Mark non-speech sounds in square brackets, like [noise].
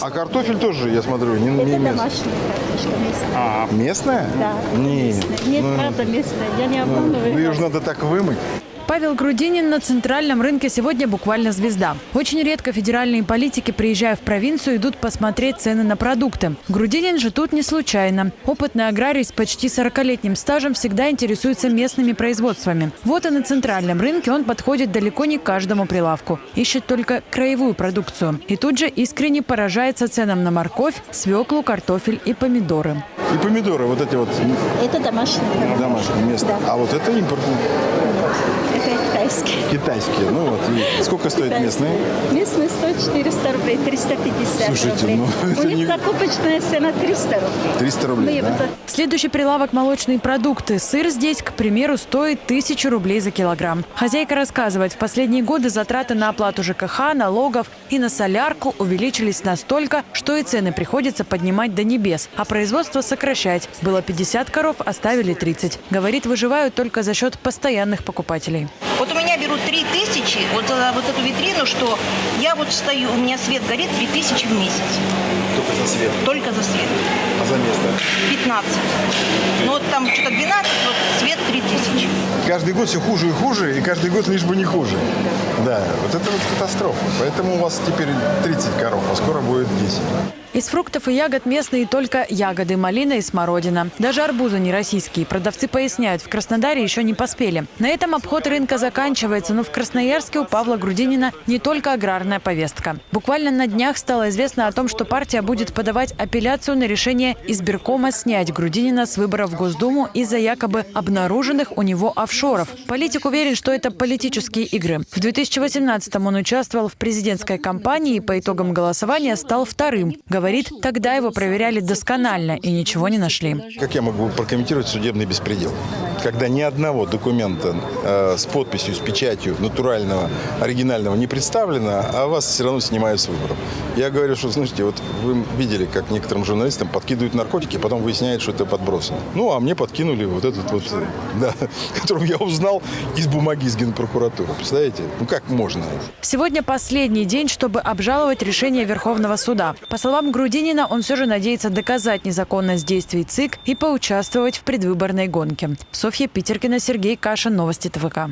А картофель тоже, я смотрю, не, не Это домашняя картошка местная. Местная? Да. Нет. местная. Нет, правда местная. Я не обманываю. Ну ее же надо так вымыть. Павел Грудинин на центральном рынке сегодня буквально звезда. Очень редко федеральные политики, приезжая в провинцию, идут посмотреть цены на продукты. Грудинин же тут не случайно. Опытный аграрий с почти 40-летним стажем всегда интересуется местными производствами. Вот и на центральном рынке он подходит далеко не к каждому прилавку. Ищет только краевую продукцию. И тут же искренне поражается ценам на морковь, свеклу, картофель и помидоры. И помидоры, вот эти вот Это картошка. домашние, местные. Да. А вот это импортные, Китайские. китайские. Ну вот, и сколько стоят местные? Местные стоят 400 рублей, 350 Слушайте, рублей. ну, [laughs] это У них не- закупочная цена 300 рублей. 300 рублей, да? Следующий прилавок – молочные продукты. Сыр здесь, к примеру, стоит тысячу рублей за килограмм. Хозяйка рассказывает, в последние годы затраты на оплату ЖКХ, налогов и на солярку увеличились настолько, что и цены приходится поднимать до небес, а производство сокращать. Было 50 коров, оставили 30. Говорит, выживают только за счет постоянных покупателей. Вот у меня берут 3 тысячи, вот за вот эту витрину, что я вот стою, у меня свет горит 3 тысячи в месяц. Только за свет, Только за свет. а за место. 15. Ну вот там что-то 12, вот свет 3 тысячи. Каждый год все хуже и хуже, и каждый год лишь бы не хуже. Да, вот это вот катастрофа. Поэтому у вас теперь 30 коров, а скоро будет 10. Из фруктов и ягод местные только ягоды, малина и смородина. Даже арбузы не российские. Продавцы поясняют, в Краснодаре еще не поспели. На этом обход рынка заканчивается, но в Красноярске у Павла Грудинина не только аграрная повестка. Буквально на днях стало известно о том, что партия будет подавать апелляцию на решение избиркома снять Грудинина с выборов в Госдуму из-за якобы обнаруженных у него офшоров. Политик уверен, что это политические игры. В 2018-м он участвовал в президентской кампании и по итогам голосования стал вторым. Говорит, тогда его проверяли досконально и ничего не нашли. Как я могу прокомментировать судебный беспредел? Когда ни одного документа э, с подписью, с печатью натурального, оригинального не представлено, а вас все равно снимают с выборов. Я говорю, что, слушайте, вот вы видели, как некоторым журналистам подкидывают наркотики, а потом выясняют, что это подбросано. Ну, а мне подкинули вот этот вот, э, [laughs] да, которым я узнал из бумаги из Генпрокуратуры. Представляете? Ну, как можно? Сегодня последний день, чтобы обжаловать решение Верховного суда. По словам Грудинина, он все же надеется доказать незаконность действий ЦИК и поучаствовать в предвыборной гонке. Софья Питеркина, Сергей Кашин, Новости ТВК.